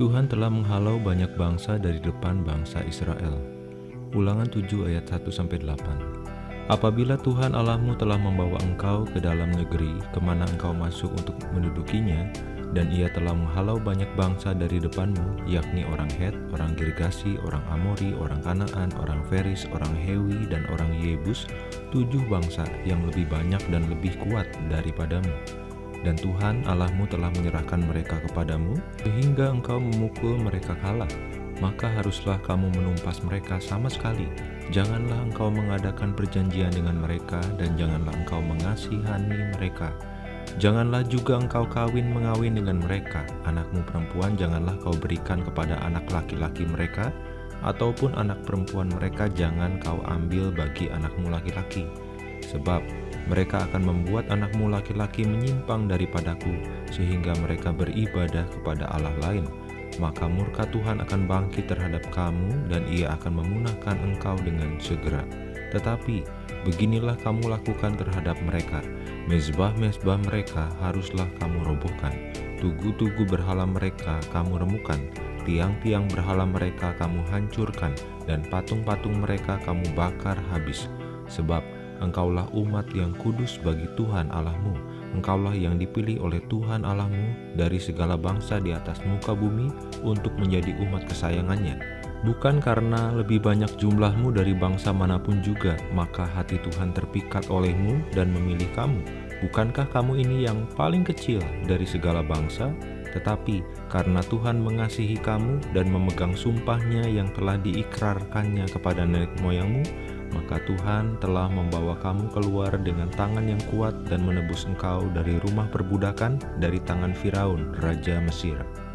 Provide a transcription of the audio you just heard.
Tuhan telah menghalau banyak bangsa dari depan bangsa Israel. Ulangan 7 ayat 1-8 Apabila Tuhan Allahmu telah membawa engkau ke dalam negeri ke mana engkau masuk untuk mendudukinya, dan ia telah menghalau banyak bangsa dari depanmu, yakni orang Het, orang Girgasi, orang Amori, orang Kanaan, orang Feris, orang Hewi, dan orang Yebus, tujuh bangsa yang lebih banyak dan lebih kuat daripadamu. Dan Tuhan Allahmu telah menyerahkan mereka kepadamu, sehingga engkau memukul mereka kalah. Maka haruslah kamu menumpas mereka sama sekali. Janganlah engkau mengadakan perjanjian dengan mereka, dan janganlah engkau mengasihani mereka Janganlah juga engkau kawin mengawin dengan mereka. Anakmu perempuan janganlah kau berikan kepada anak laki-laki mereka, ataupun anak perempuan mereka jangan kau ambil bagi anakmu laki-laki. Sebab mereka akan membuat anakmu laki-laki menyimpang daripadaku, sehingga mereka beribadah kepada Allah lain. Maka murka Tuhan akan bangkit terhadap kamu, dan ia akan memunahkan engkau dengan segera. Tetapi beginilah kamu lakukan terhadap mereka, Mezbah-mezbah mereka haruslah kamu robohkan, tugu-tugu berhala mereka kamu remukan, tiang-tiang berhala mereka kamu hancurkan, dan patung-patung mereka kamu bakar habis. Sebab engkaulah umat yang kudus bagi Tuhan Allahmu, engkaulah yang dipilih oleh Tuhan Allahmu dari segala bangsa di atas muka bumi untuk menjadi umat kesayangannya. Bukan karena lebih banyak jumlahmu dari bangsa mana pun juga, maka hati Tuhan terpikat olehmu dan memilih kamu, Bukankah kamu ini yang paling kecil dari segala bangsa? Tetapi karena Tuhan mengasihi kamu dan memegang sumpahnya yang telah diikrarkannya kepada nenek moyangmu, maka Tuhan telah membawa kamu keluar dengan tangan yang kuat dan menebus engkau dari rumah perbudakan dari tangan Firaun, Raja Mesir.